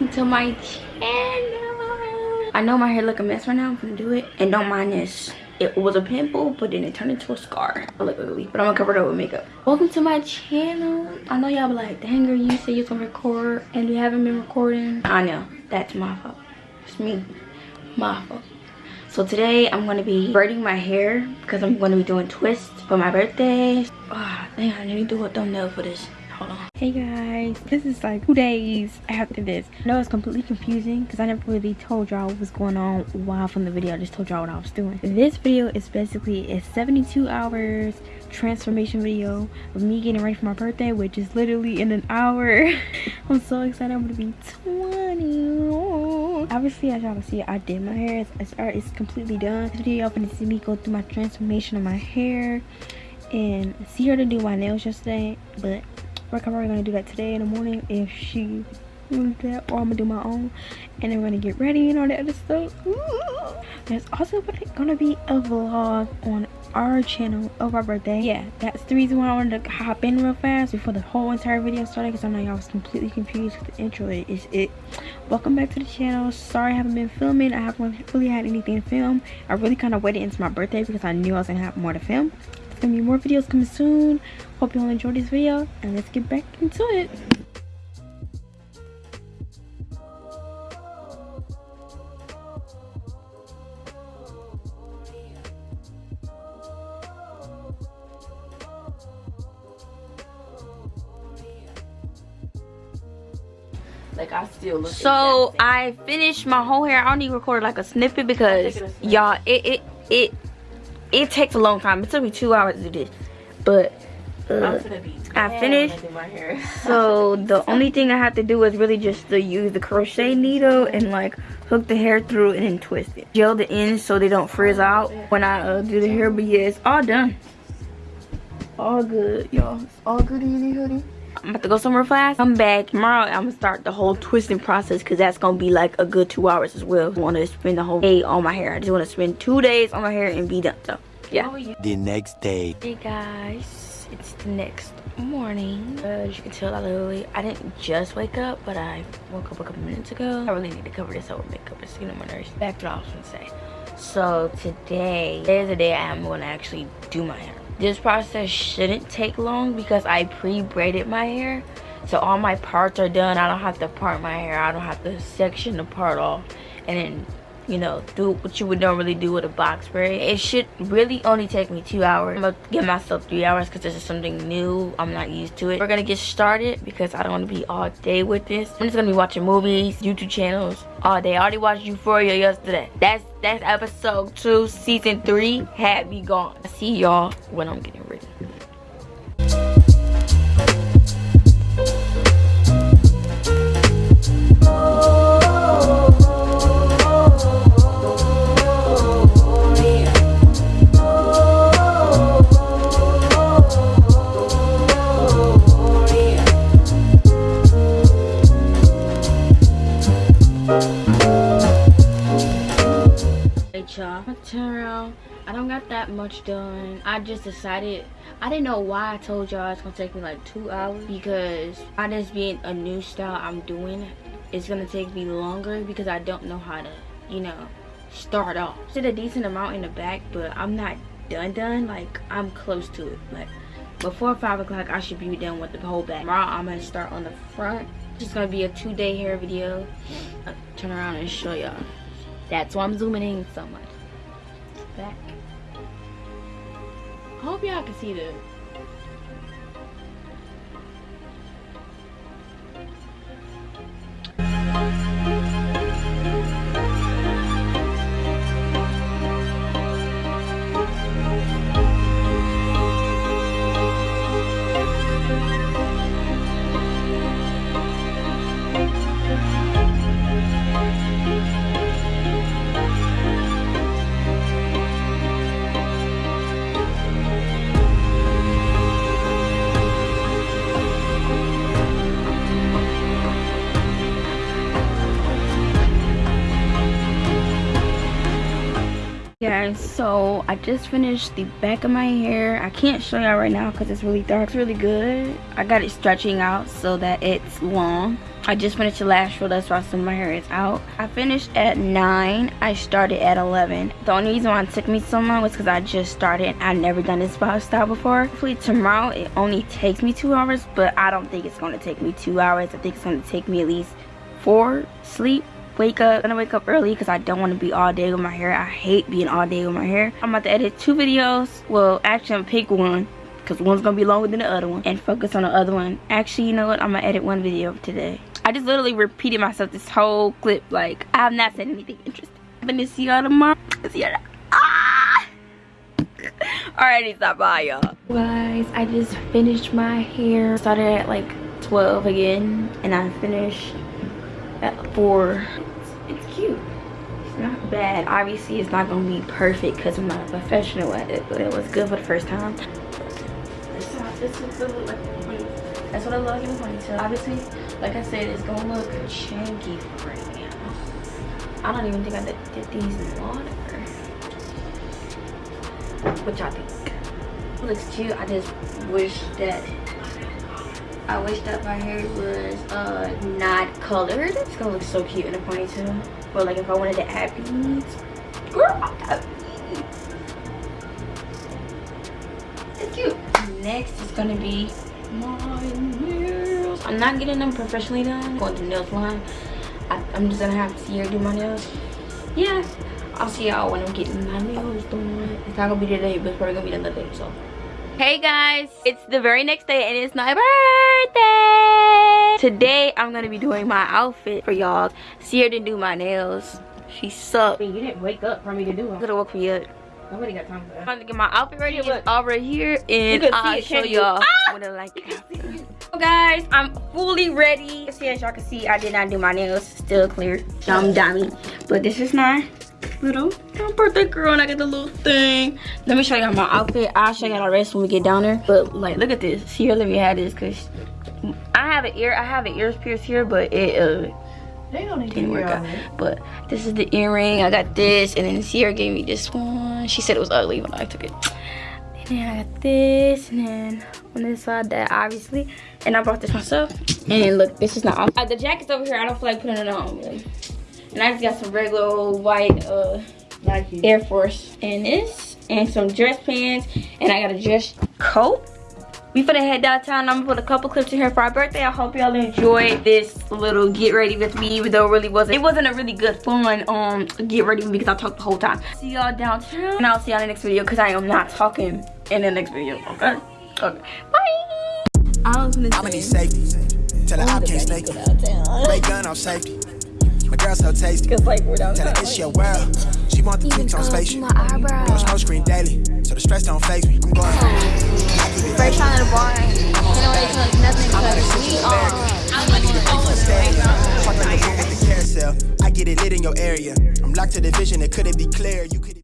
welcome to my channel. I know my hair look a mess right now i'm gonna do it. And don't mind this. It was a pimple but then it turned into a scar. I look ugly but i'm gonna cover it up with makeup. Welcome to my channel. I know y'all be like dang girl you say you're gonna record and you haven't been recording. I know. That's my fault. It's me. My fault. So today i'm going to be braiding my hair because i'm going to be doing twists for my birthday. Oh dang i need to do a thumbnail for this. Hold on hey guys. This is like two days after this. I know it's completely confusing because i never really told y'all what was going on while from the video. I just told y'all what i was doing. This video is basically a 72 hours transformation video of me getting ready for my birthday which is literally in an hour. I'm so excited. I'm gonna be 20 obviously as y'all can see i did my hair. It's, it's, completely done. This video y'all gonna see me go through my transformation of my hair and see her to do my nails yesterday but we're probably gonna do that today in the morning if she do that or i'm gonna do my own. And then we're gonna get ready and all that other stuff. Ooh. there's also gonna be a vlog on our channel of our birthday. Yeah. That's the reason why i wanted to hop in real fast before the whole entire video started because i know y'all was completely confused with the intro. It is it. Welcome back to the channel. Sorry i haven't been filming. I haven't really had anything to film. I really kind of waited into my birthday because i knew i was gonna have more to film gonna be more videos coming soon hope you all enjoyed this video and let's get back into it like I still look. So I finished my whole hair. I only recorded like a snippet because y'all it it it it takes a long time. It took me two hours to do this, but uh, I finished. so the only thing I have to do is really just to use the crochet needle and like hook the hair through and then twist it. Gel the ends so they don't frizz out when I uh, do the hair. But yeah, it's all done. All good, y'all. It's all good in hoodie. I'm about to go somewhere fast. Come back tomorrow. I'm gonna start the whole twisting process because that's gonna be like a good two hours as well. I want to spend the whole day on my hair. I just want to spend two days on my hair and be done. So yeah. The next day. Hey guys, it's the next morning. Uh, as you can tell, I literally I didn't just wake up, but I woke up a couple minutes ago. I really need to cover this up with makeup. It's getting on my nerves. Back to what I was gonna say. So today is the day I am gonna actually do my hair this process shouldn't take long because I pre-braided my hair. So all my parts are done. I don't have to part my hair. I don't have to section the part off and then, you know, do what you would normally do with a box braid. It should really only take me two hours. I'm gonna give myself three hours because this is something new. I'm not used to it. We're gonna get started because I don't want to be all day with this. I'm just gonna be watching movies, YouTube channels all day. I already watched Euphoria yesterday. That's that's episode two, season three had me gone. I see y'all when I'm getting ready. Around i don't got that much done. I just decided i didn't know why i told y'all it's gonna take me like two hours. Because i just being a new style i'm doing it's gonna take me longer because i don't know how to you know start off. Did a decent amount in the back but i'm not done done. Like i'm close to it. Like before five o'clock i should be done with the whole back. Tomorrow i'm gonna start on the front. It's gonna be a two-day hair video. I'll turn around and show y'all. That's why I'm zooming in so much. Back. I hope y'all can see this. Guys. So i just finished the back of my hair. I can't show y'all right now because it's really dark. It's really good. I got it stretching out so that it's long. I just finished the last roll that's why some of my hair is out. I finished at 9 i started at 11 the only reason why it took me so long was because i just started i've never done this style before. Hopefully tomorrow it only takes me two hours but i don't think it's going to take me two hours. I think it's going to take me at least four sleep wake up. I'm gonna wake up early because I don't want to be all day with my hair. I hate being all day with my hair. I'm about to edit two videos. Well, actually, I'm pick one because one's gonna be longer than the other one and focus on the other one. Actually, you know what? I'm gonna edit one video today. I just literally repeated myself this whole clip. Like, I have not said anything interesting. I'm gonna see y'all tomorrow. See y'all. Ah! Alrighty, stop by y'all. Guys, I just finished my hair. Started at like 12 again and I finished at 4 it's cute it's not bad obviously it's not gonna be perfect because i'm not a professional at it but it was good for the first time that's what I love in the ponytail. Obviously, like I said, it's gonna look chunky right now. I don't even think I did, did these in water. What y'all think? It looks cute. I just wish that I wish that my hair was uh, not colored. It's gonna look so cute in a ponytail. But like if I wanted to add beads, girl, It's cute. Next is gonna be my nails. I'm not getting them professionally done. I'm going to nails line. I, am just gonna have to do my nails. Yeah, I'll see y'all when I'm getting my nails done. It's not gonna be today, but it's probably gonna be another day. So hey guys it's the very next day and it's my birthday today i'm gonna be doing my outfit for y'all Sierra didn't do my nails she sucked you didn't wake up for me to do them i could have woke me up Nobody got time for that. I'm gonna get my outfit ready. It's all right here, and I'll show y'all ah! what I like. So guys, I'm fully ready. See, as y'all can see, I did not do my nails. Still clear. Dumb dummy. But this is my little birthday girl and I got the little thing. Let me show y'all my outfit. I'll show y'all the rest when we get down there. But like, look at this. Here, let me have this because I have an ear. I have an ears pierced here, but it uh they don't didn't work out. But this is the earring. I got this, and then Sierra gave me this one. She said it was ugly when I took it. And then I got this, and then on this side that obviously. And I bought this myself. And look, this is not. Uh, the jacket's over here. I don't feel like putting it on. Really. And I just got some regular old white uh, Air Force and this. And some dress pants. And I got a dress coat. We finna head downtown. I'm gonna put a couple clips in here for our birthday. I hope y'all enjoyed this little get ready with me, even though it really wasn't. It wasn't a really good fun um get ready with me because I talked the whole time. See y'all downtown, and I'll see y'all in the next video because I am not talking in the next video. Okay. Okay. Bye. I was gonna. I'm gonna need safety. Tell her I can't snake. Break gun off safety. My girl so tasty. Cause like we're down Tell her it's your world. She want the tweets on spaceship. No smoke screen daily, so the stress don't phase me. I'm going. First time at a bar, didn't really tell us nothing because we are. I get it lit in your area. I'm locked to the vision, it couldn't be clear. You could